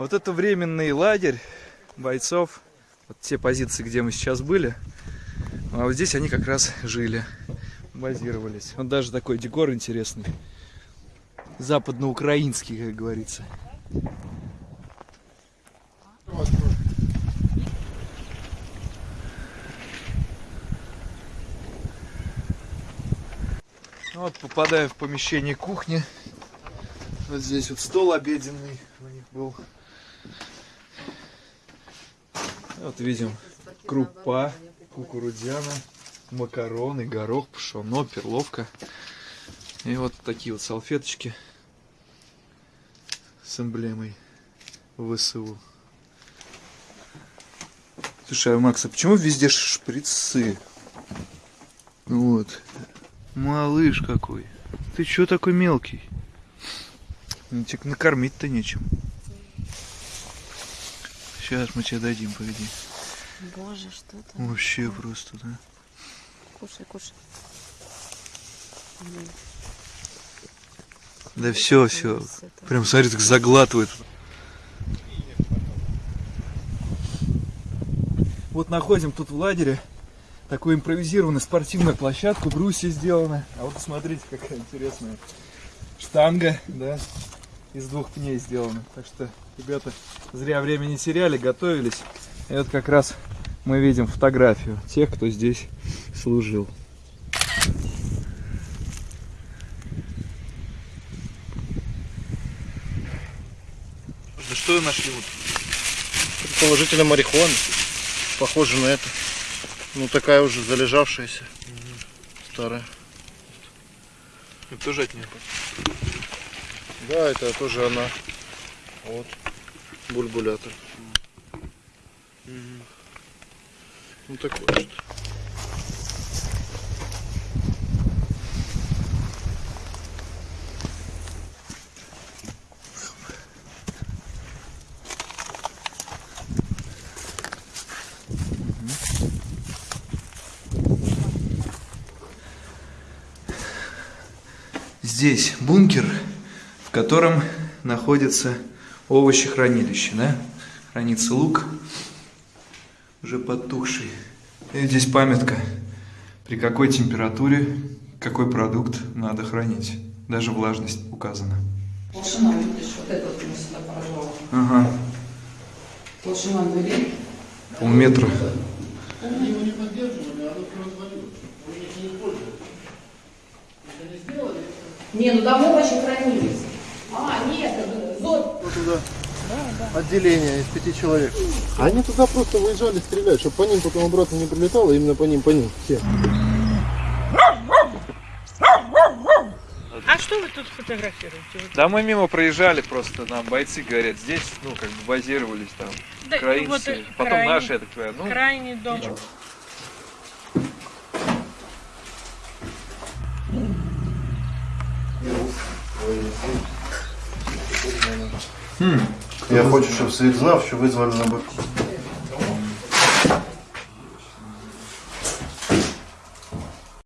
Вот это временный лагерь бойцов. Вот те позиции, где мы сейчас были. А вот здесь они как раз жили, базировались. Вот даже такой декор интересный. Западноукраинский, как говорится. Ну Вот попадаю в помещение кухни. Вот здесь вот стол обеденный у них был. Вот видим крупа кукурудзяна, макароны, горох, пшено, перловка. И вот такие вот салфеточки с эмблемой ВСУ. Слушай, а Макс, а почему везде шприцы? Вот. Малыш какой. Ты чё такой мелкий? Ну, тебе накормить-то нечем. Сейчас мы тебе дадим, погоди. Боже, что это? Вообще просто, да? Кушай, кушай. Да все, все. Прям смотри, так заглатывает. Вот находим тут в лагере такую импровизированную спортивную площадку, брусья сделаны. А вот посмотрите, какая интересная штанга, да, из двух пней сделана. Так что ребята зря время не теряли, готовились. И вот как раз мы видим фотографию тех, кто здесь служил. Да что нашли вот? Предположительно марихуана. Похоже на это. Ну такая уже залежавшаяся. Старая. Это тоже от нее. Да, это тоже она. Вот. Бульбулятор. Ну такое что. Здесь бункер, в котором находится овощехранилище, да? Хранится лук, уже подтухший. И здесь памятка, при какой температуре какой продукт надо хранить. Даже влажность указана. Толщина, видишь, вот этот мы сюда поражал. Ага, Толщина дверей. полметра. Не, ну там овощи хранились. А, нет, это зод. Вот туда отделение из пяти человек. Они туда просто выезжали стрелять, чтобы по ним потом обратно не прилетало, именно по ним, по ним. Все. А что вы тут фотографируете? Да мы мимо проезжали просто, нам бойцы говорят, здесь, ну, как бы базировались там, да, украинцы, вот, э, потом крайний- наши, я так понимаю, ну, Крайний дом. Я хочу, щоб світ знав, що визвали на битву.